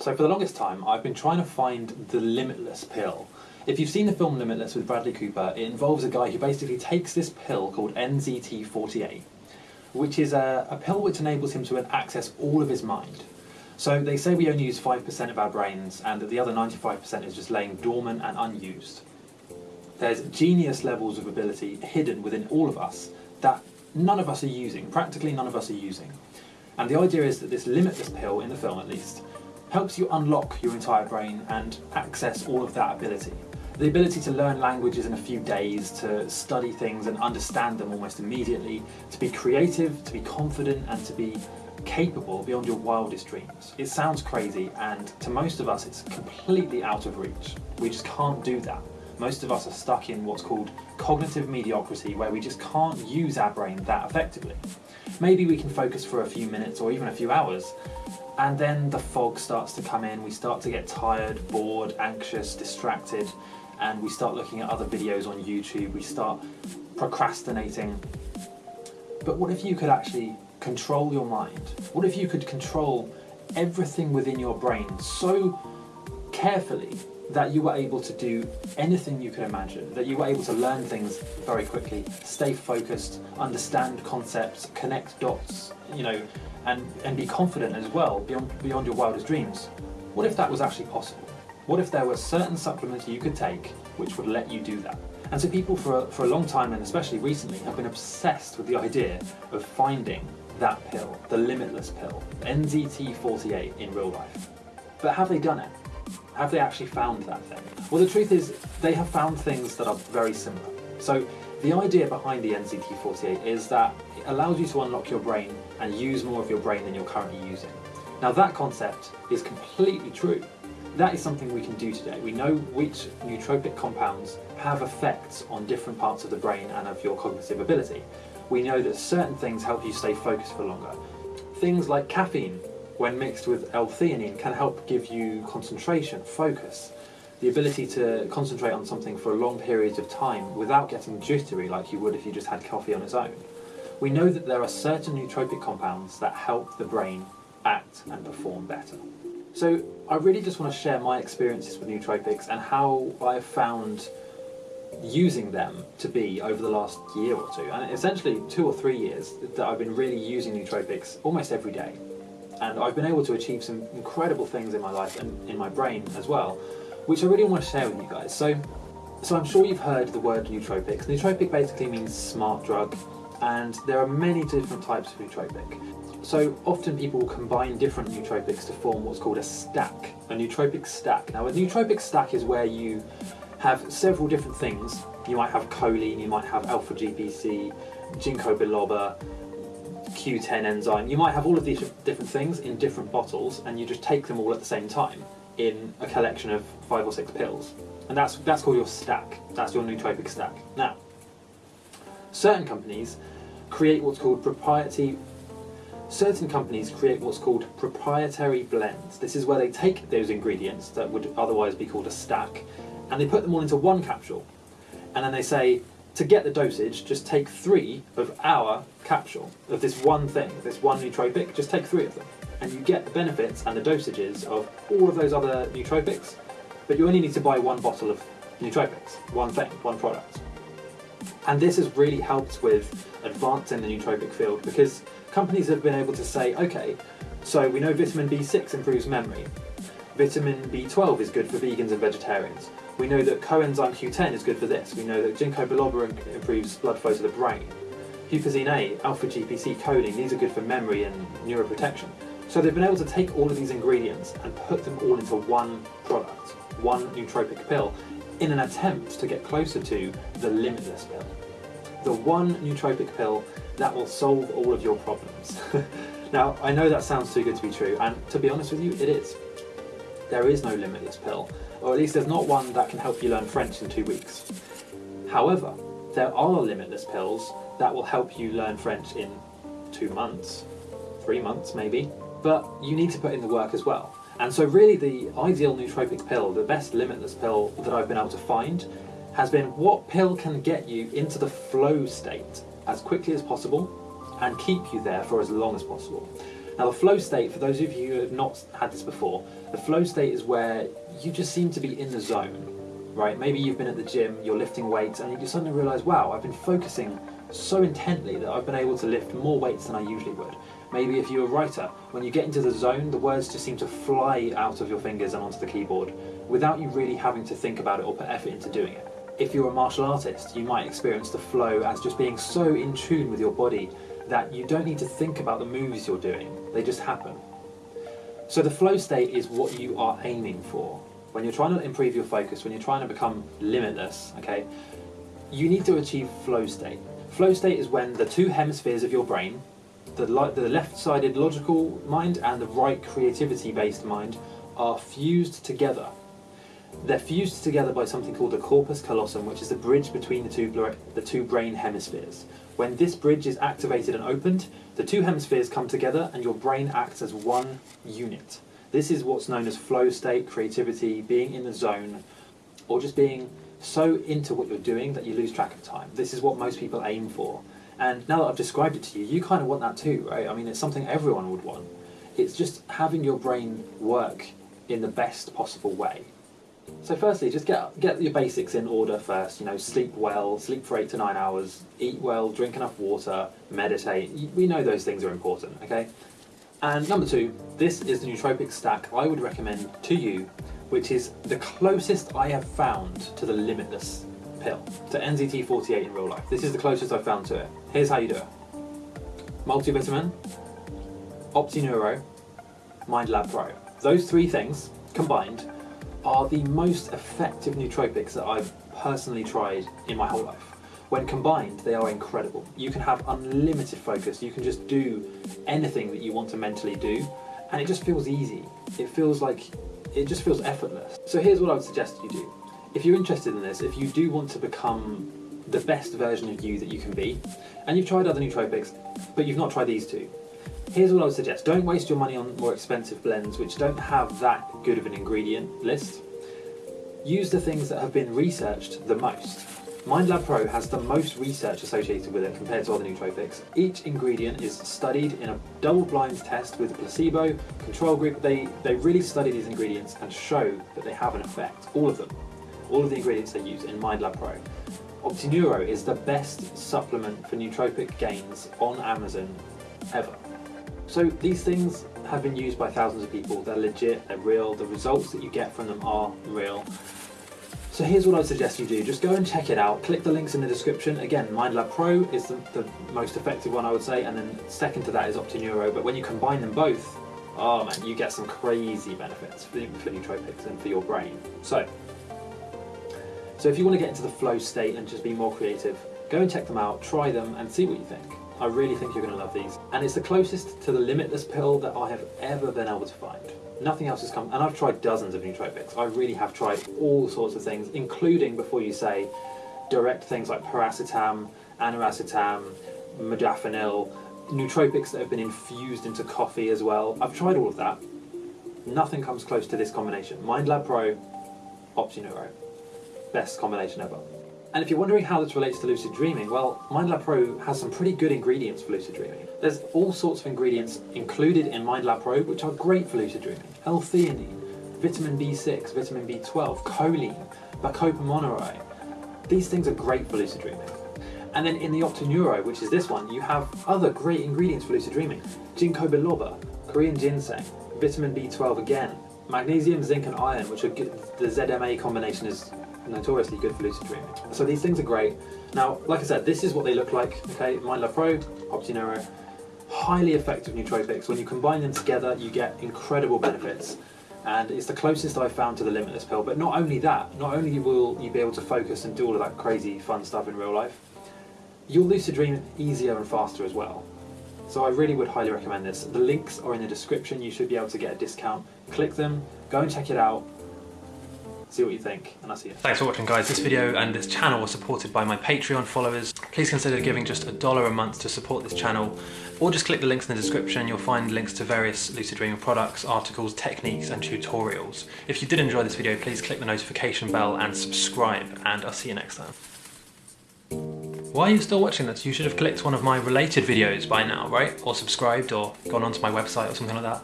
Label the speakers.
Speaker 1: So for the longest time, I've been trying to find the limitless pill. If you've seen the film Limitless with Bradley Cooper, it involves a guy who basically takes this pill called NZT48, which is a, a pill which enables him to access all of his mind. So they say we only use 5% of our brains and that the other 95% is just laying dormant and unused. There's genius levels of ability hidden within all of us that none of us are using, practically none of us are using. And the idea is that this limitless pill, in the film at least, helps you unlock your entire brain and access all of that ability. The ability to learn languages in a few days, to study things and understand them almost immediately, to be creative, to be confident and to be capable beyond your wildest dreams. It sounds crazy and to most of us it's completely out of reach. We just can't do that. Most of us are stuck in what's called cognitive mediocrity where we just can't use our brain that effectively. Maybe we can focus for a few minutes or even a few hours and then the fog starts to come in, we start to get tired, bored, anxious, distracted, and we start looking at other videos on YouTube, we start procrastinating. But what if you could actually control your mind? What if you could control everything within your brain so carefully that you were able to do anything you could imagine, that you were able to learn things very quickly, stay focused, understand concepts, connect dots, you know, and, and be confident as well beyond, beyond your wildest dreams. What if that was actually possible? What if there were certain supplements you could take which would let you do that? And so people for a, for a long time, and especially recently, have been obsessed with the idea of finding that pill, the limitless pill, NZT48 in real life. But have they done it? Have they actually found that thing? Well, the truth is, they have found things that are very similar. So the idea behind the NZT48 is that it allows you to unlock your brain and use more of your brain than you're currently using. Now that concept is completely true. That is something we can do today. We know which nootropic compounds have effects on different parts of the brain and of your cognitive ability. We know that certain things help you stay focused for longer. Things like caffeine, when mixed with L-theanine, can help give you concentration, focus, the ability to concentrate on something for long periods of time without getting jittery like you would if you just had coffee on its own. We know that there are certain nootropic compounds that help the brain act and perform better. So I really just want to share my experiences with nootropics and how I've found using them to be over the last year or two, and essentially two or three years that I've been really using nootropics almost every day. And I've been able to achieve some incredible things in my life and in my brain as well, which I really want to share with you guys. So, so I'm sure you've heard the word nootropics. Nootropic basically means smart drug, and there are many different types of nootropic. So often people will combine different nootropics to form what's called a stack, a nootropic stack. Now a nootropic stack is where you have several different things. You might have choline, you might have alpha GPC, ginkgo biloba, Q10 enzyme. You might have all of these different things in different bottles and you just take them all at the same time in a collection of five or six pills. And that's, that's called your stack. That's your nootropic stack. Now, certain companies create what's called proprietary certain companies create what's called proprietary blends. This is where they take those ingredients that would otherwise be called a stack and they put them all into one capsule. And then they say, to get the dosage, just take three of our capsule, of this one thing, this one nootropic, just take three of them and you get the benefits and the dosages of all of those other nootropics, but you only need to buy one bottle of nootropics, one thing, one product. And this has really helped with advancing the nootropic field because companies have been able to say, okay, so we know vitamin B6 improves memory, vitamin B12 is good for vegans and vegetarians, we know that coenzyme Q10 is good for this, we know that ginkgo biloba improves blood flow to the brain, huperzine A, alpha GPC, choline, these are good for memory and neuroprotection. So they've been able to take all of these ingredients and put them all into one product, one nootropic pill, in an attempt to get closer to the limitless pill. The one nootropic pill that will solve all of your problems. now, I know that sounds too good to be true, and to be honest with you, it is. There is no limitless pill, or at least there's not one that can help you learn French in two weeks. However, there are limitless pills that will help you learn French in two months, three months maybe, but you need to put in the work as well. And so really the ideal nootropic pill, the best limitless pill that I've been able to find, has been what pill can get you into the flow state as quickly as possible and keep you there for as long as possible. Now the flow state, for those of you who have not had this before, the flow state is where you just seem to be in the zone, right? Maybe you've been at the gym, you're lifting weights, and you suddenly realise, wow, I've been focusing so intently that I've been able to lift more weights than I usually would. Maybe if you're a writer, when you get into the zone, the words just seem to fly out of your fingers and onto the keyboard without you really having to think about it or put effort into doing it. If you're a martial artist, you might experience the flow as just being so in tune with your body that you don't need to think about the moves you're doing, they just happen. So the flow state is what you are aiming for. When you're trying to improve your focus, when you're trying to become limitless, okay, you need to achieve flow state. Flow state is when the two hemispheres of your brain, the, the left-sided logical mind and the right creativity-based mind, are fused together. They're fused together by something called the corpus callosum, which is the bridge between the two, the two brain hemispheres. When this bridge is activated and opened, the two hemispheres come together and your brain acts as one unit. This is what's known as flow state, creativity, being in the zone, or just being so into what you're doing that you lose track of time. This is what most people aim for. And now that I've described it to you, you kind of want that too, right? I mean, it's something everyone would want. It's just having your brain work in the best possible way. So firstly, just get, get your basics in order first, you know, sleep well, sleep for eight to nine hours, eat well, drink enough water, meditate. We know those things are important, okay? And number two, this is the nootropic stack I would recommend to you, which is the closest I have found to the limitless pill, to NZT48 in real life. This is the closest I've found to it. Here's how you do it. Multivitamin, OptiNeuro, MindLab Pro. Those three things combined are the most effective nootropics that I've personally tried in my whole life. When combined, they are incredible. You can have unlimited focus, you can just do anything that you want to mentally do, and it just feels easy. It feels like, it just feels effortless. So here's what I would suggest you do. If you're interested in this, if you do want to become the best version of you that you can be, and you've tried other nootropics, but you've not tried these two, Here's what I would suggest. Don't waste your money on more expensive blends which don't have that good of an ingredient list. Use the things that have been researched the most. MindLab Pro has the most research associated with it compared to other nootropics. Each ingredient is studied in a double-blind test with a placebo, control group. They, they really study these ingredients and show that they have an effect, all of them. All of the ingredients they use in MindLab Pro. OptiNeuro is the best supplement for nootropic gains on Amazon ever. So these things have been used by thousands of people, they're legit, they're real, the results that you get from them are real. So here's what I suggest you do, just go and check it out, click the links in the description. Again, MindLab Pro is the, the most effective one I would say, and then second to that is OptiNeuro, but when you combine them both, oh man, you get some crazy benefits for, for nootropics and for your brain. So, so if you want to get into the flow state and just be more creative, go and check them out, try them, and see what you think. I really think you're going to love these. And it's the closest to the limitless pill that I have ever been able to find. Nothing else has come, and I've tried dozens of nootropics. I really have tried all sorts of things, including, before you say, direct things like piracetam, aniracetam, modafinil, nootropics that have been infused into coffee as well. I've tried all of that. Nothing comes close to this combination. MindLab Pro, OptiNeuro. Best combination ever. And if you're wondering how this relates to lucid dreaming, well, MindLab Pro has some pretty good ingredients for lucid dreaming. There's all sorts of ingredients included in MindLab Pro which are great for lucid dreaming. L-theanine, vitamin B6, vitamin B12, choline, bacopa. These things are great for lucid dreaming. And then in the OptiNeuro, which is this one, you have other great ingredients for lucid dreaming. Ginkgo biloba, Korean ginseng, vitamin B12 again, magnesium, zinc and iron, which are good. the ZMA combination is notoriously good for lucid dreaming. So these things are great. Now, like I said, this is what they look like. Okay, MindLab Pro, OptiNeuro, highly effective nootropics. When you combine them together, you get incredible benefits. And it's the closest I've found to the limitless pill. But not only that, not only will you be able to focus and do all of that crazy fun stuff in real life, you'll lucid dream easier and faster as well. So I really would highly recommend this. The links are in the description. You should be able to get a discount. Click them, go and check it out see what you think, and I'll see you. Thanks for watching guys. This video and this channel was supported by my Patreon followers. Please consider giving just a dollar a month to support this channel, or just click the links in the description. You'll find links to various Lucid Dreaming products, articles, techniques, and tutorials. If you did enjoy this video, please click the notification bell and subscribe, and I'll see you next time.
Speaker 2: Why are you still watching this? You should have clicked one of my related videos by now, right? Or subscribed or gone onto my website or something like that.